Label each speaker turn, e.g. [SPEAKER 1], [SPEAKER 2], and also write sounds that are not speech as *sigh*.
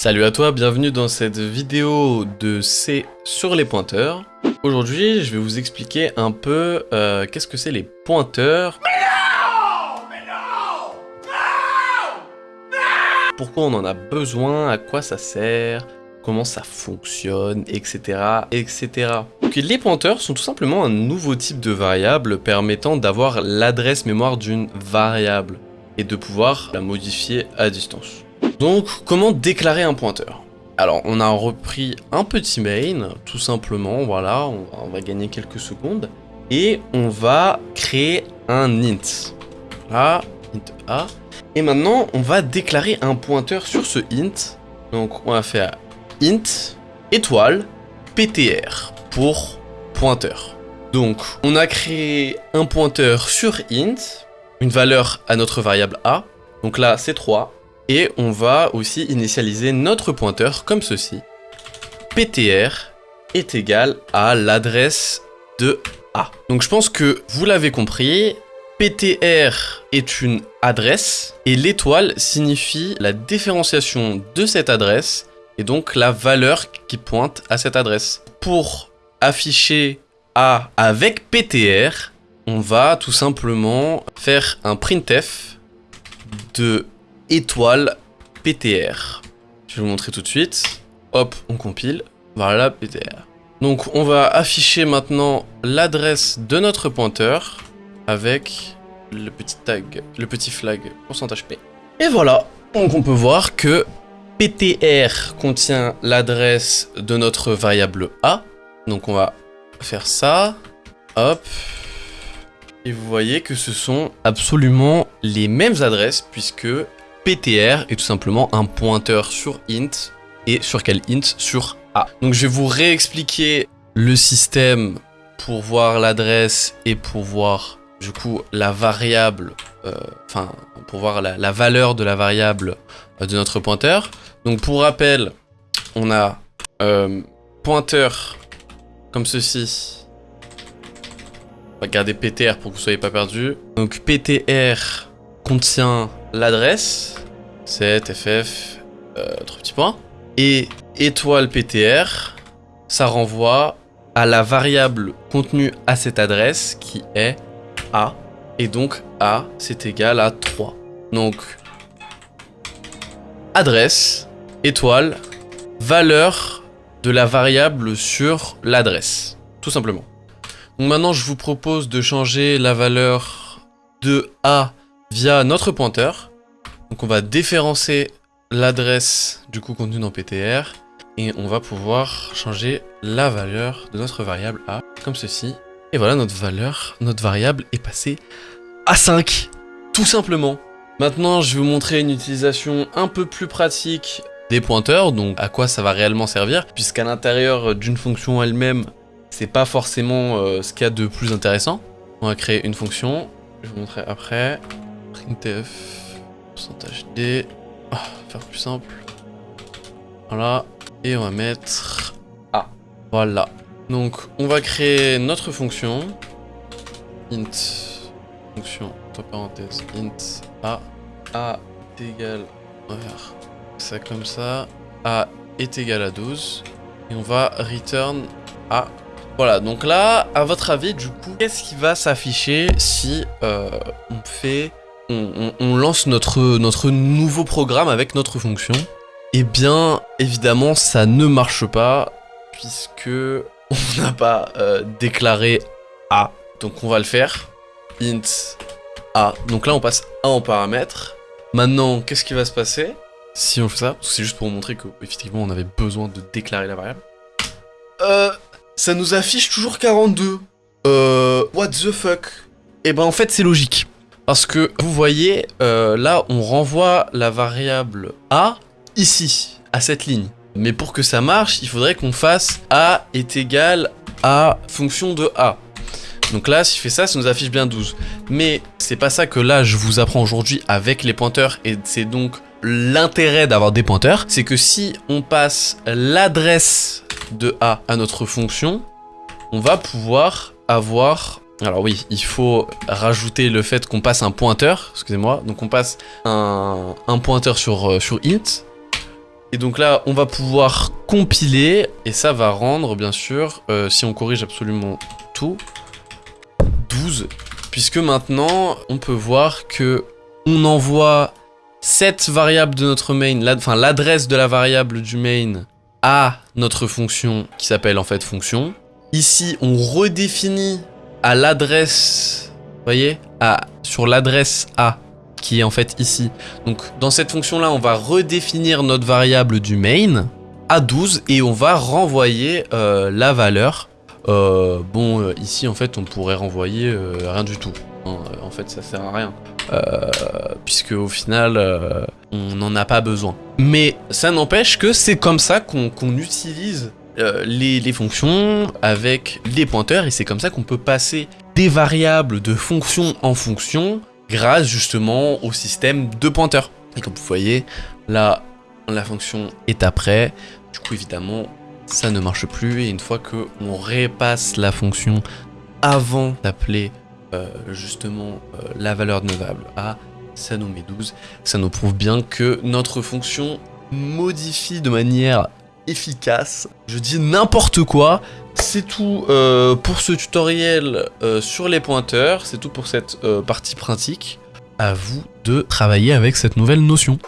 [SPEAKER 1] Salut à toi, bienvenue dans cette vidéo de C sur les pointeurs. Aujourd'hui, je vais vous expliquer un peu euh, qu'est-ce que c'est les pointeurs. Mais non Mais non Non Pourquoi on en a besoin, à quoi ça sert, comment ça fonctionne, etc. etc. Donc, les pointeurs sont tout simplement un nouveau type de variable permettant d'avoir l'adresse mémoire d'une variable et de pouvoir la modifier à distance. Donc, comment déclarer un pointeur? Alors, on a repris un petit main, tout simplement, voilà, on, va gagner quelques secondes, et on va créer un int. Là, int A. Et maintenant, on va déclarer un pointeur sur ce int. Donc, on va faire int étoile ptr pour pointeur. Donc, on a créé un pointeur sur int, une valeur à notre variable a. Donc là, c'est 3. Et on va aussi initialiser notre pointeur comme ceci. PTR est égal à l'adresse de A. Donc je pense que vous l'avez compris, PTR est une adresse et l'étoile signifie la différenciation de cette adresse et donc la valeur qui pointe à cette adresse. Pour afficher A avec PTR, on va tout simplement faire un printf de étoile PTR. Je vais vous montrer tout de suite. Hop, on compile. Voilà, PTR. Donc, on va afficher maintenant l'adresse de notre pointeur avec le petit tag, le petit flag pourcentage %P. Et voilà, donc on peut voir que PTR contient l'adresse de notre variable A. Donc on va faire ça. Hop. Et vous voyez que ce sont absolument les mêmes adresses puisque PTR est tout simplement un pointeur sur int et sur quel int Sur A. Donc je vais vous réexpliquer le système pour voir l'adresse et pour voir du coup la variable, euh, enfin pour voir la, valeur de la variable euh, de notre pointeur. Donc pour rappel, on a euh, pointeur comme ceci. On va garder PTR pour que vous soyez pas perdu. Donc PTR contient l'adresse, 7, FF, euh, 3 petits points. Et étoile PTR, ça renvoie à la variable contenue à cette adresse qui est A. Et donc A, c'est égal à 3. Donc, adresse, étoile, valeur de la variable sur l'adresse. Tout simplement. Donc maintenant, je vous propose de changer la valeur de A via notre pointeur. Donc on va déférencer l'adresse du coup contenue dans PTR et on va pouvoir changer la valeur de notre variable A comme ceci. Et voilà, notre valeur, notre variable est passée à 5, tout simplement. Maintenant, je vais vous montrer une utilisation un peu plus pratique des pointeurs, donc à quoi ça va réellement servir, puisqu'à l'intérieur d'une fonction elle-même, c'est pas forcément euh, ce qu'il y a de plus intéressant. On va créer une fonction, je vous montrer après printf pourcentage d. Ah, faire plus simple. Voilà. Et on va mettre a. Voilà. Donc on va créer notre fonction. Int fonction entre parenthèses int a a est égal on va faire ça comme ça. A est égal à 12 et on va return a. Voilà, donc là, à votre avis, du coup, qu'est-ce qui va s'afficher si euh, on fait... On, lance notre, nouveau programme avec notre fonction Eh bien, évidemment, ça ne marche pas, puisque *laughs* on n'a pas euh, déclaré A. Donc on va le faire. int A. Donc là, on passe 1 en paramètre. Maintenant, qu'est-ce qui va se passer si on fait ça? C'est juste pour montrer qu'effectivement, on avait besoin de déclarer la variable. Euh ça nous affiche toujours 42. Euh, what the fuck? Eh ben en fait c'est logique. Parce que vous voyez, euh, là on renvoie la variable A ici, à cette ligne. Mais pour que ça marche, il faudrait qu'on fasse A est égal à fonction de A. Donc là, si je fais ça, ça nous affiche bien 12. Mais c'est pas ça que là, je vous apprends aujourd'hui avec les pointeurs. Et c'est donc l'intérêt d'avoir des pointeurs. C'est que si on passe l'adresse de A à notre fonction, on va pouvoir avoir... Alors oui, il faut rajouter le fait qu'on passe un pointeur, excusez-moi, donc on passe un, pointeur sur, euh, sur int, Et donc là, on va pouvoir compiler, et ça va rendre, bien sûr, euh, si on corrige absolument tout, 12. Puisque maintenant, on peut voir que on envoie cette variable de notre main, enfin l'adresse de la variable du main à notre fonction qui s'appelle en fait fonction. Ici, on redéfinit à l'adresse, voyez, à, sur l'adresse A qui est en fait ici. Donc dans cette fonction-là, on va redéfinir notre variable du main à 12 et on va renvoyer euh, la valeur. Euh, bon, euh, ici en fait, on pourrait renvoyer rien du tout. Hein, en fait, ça sert à rien. puisque au final, on n'en a pas besoin. Mais ça n'empêche que c'est comme ça qu'on utilise les, les, fonctions avec les pointeurs et c'est comme ça qu'on peut passer des variables de fonction en fonction grâce justement au système de pointeurs. Et comme vous voyez, là, la fonction est après. Du coup, évidemment, ça ne marche plus. Et une fois que on repasse la fonction avant d'appeler euh, justement euh, la valeur de neuvable à, ça nous met 12. Ça nous prouve bien que notre fonction modifie de manière efficace. Je dis n'importe quoi. C'est tout euh, pour ce tutoriel euh, sur les pointeurs. C'est tout pour cette euh, partie pratique. À vous de travailler avec cette nouvelle notion.